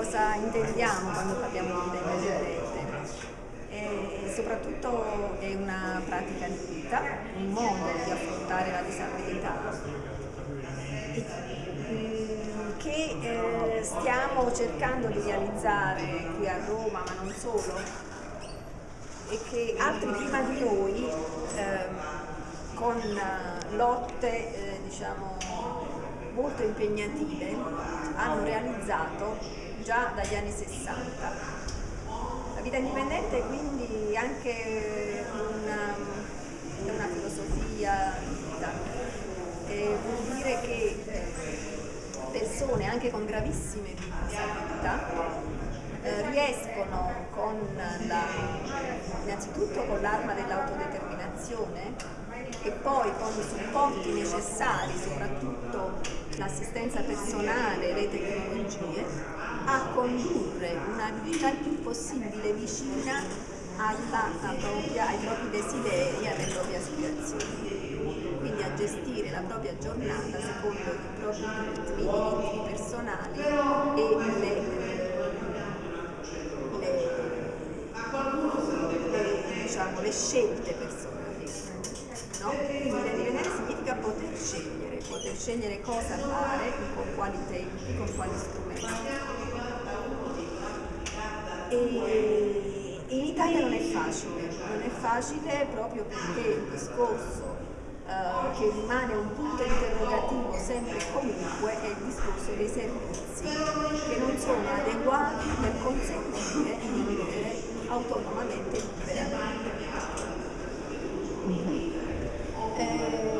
cosa intendiamo quando parliamo di vita indipendente e soprattutto è una pratica di vita, un modo di affrontare la disabilità mm, che eh, stiamo cercando di realizzare qui a Roma, ma non solo, e che altri prima di noi eh, con lotte eh, diciamo, molto impegnative hanno realizzato già dagli anni 60. La vita indipendente è quindi anche una, una filosofia di vita, e vuol dire che persone anche con gravissime disabilità eh, riescono con la, innanzitutto con l'arma dell'autodeterminazione e poi con i supporti necessari, soprattutto l'assistenza personale, le tecnologie, a condurre una vita il più possibile vicina alla, propria, ai propri desideri, alle proprie aspirazioni. Quindi a gestire la propria giornata secondo i propri ritmi, ritmi personali e le, le, le, diciamo, le scelte personali. Poter scegliere cosa fare, con quali tempi, con quali strumenti e in Italia non è facile, non è facile proprio perché il discorso uh, che rimane un punto interrogativo sempre e comunque è il discorso dei servizi che non sono adeguati per consentire di vivere autonomamente e liberamente. Eh,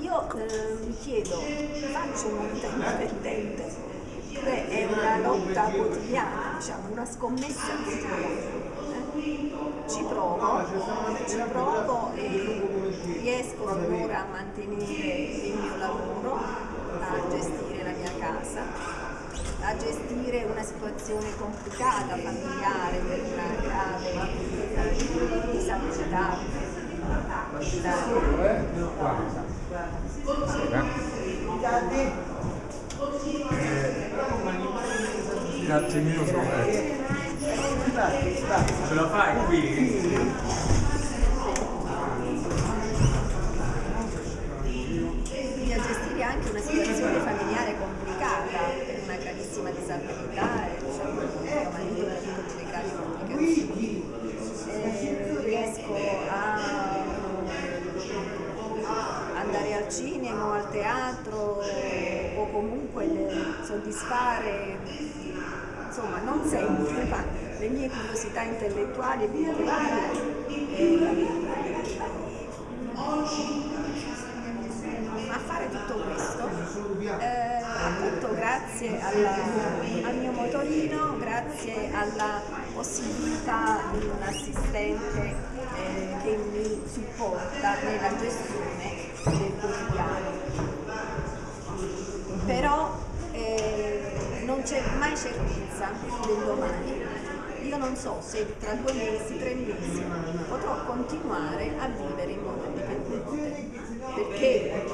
io eh, mi chiedo, faccio un vita indipendente Beh, è una lotta quotidiana, diciamo, una scommessa quotidiana. Ci provo, ci provo e riesco finora a mantenere il mio lavoro, a gestire la mia casa, a gestire una situazione complicata, familiare, per una grave disabilità. Grazie mille sono ce la fai qui? quindi a gestire anche una situazione familiare complicata per una gravissima disabilità cinema al teatro o comunque soddisfare, insomma non sempre, ma le mie curiosità intellettuali e culturali. a fare tutto questo, eh, appunto grazie alla, al mio motorino, grazie alla possibilità di un assistente eh, che mi supporta nella gestione del quotidiano però eh, non c'è mai certezza del domani. Io non so se tra due mesi, tre mesi potrò continuare a vivere in modo indipendente, perché eh,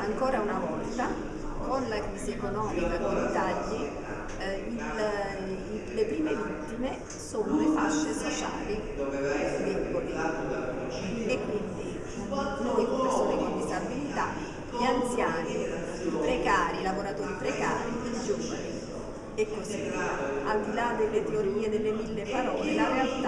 ancora una volta con la crisi economica, con i tagli, eh, il, le prime vittime sono le fasce sociali deboli e quindi noi persone con disabilità, gli anziani, i precari, i lavoratori precari, i giovani e così. Al di là delle teorie, delle mille parole, la realtà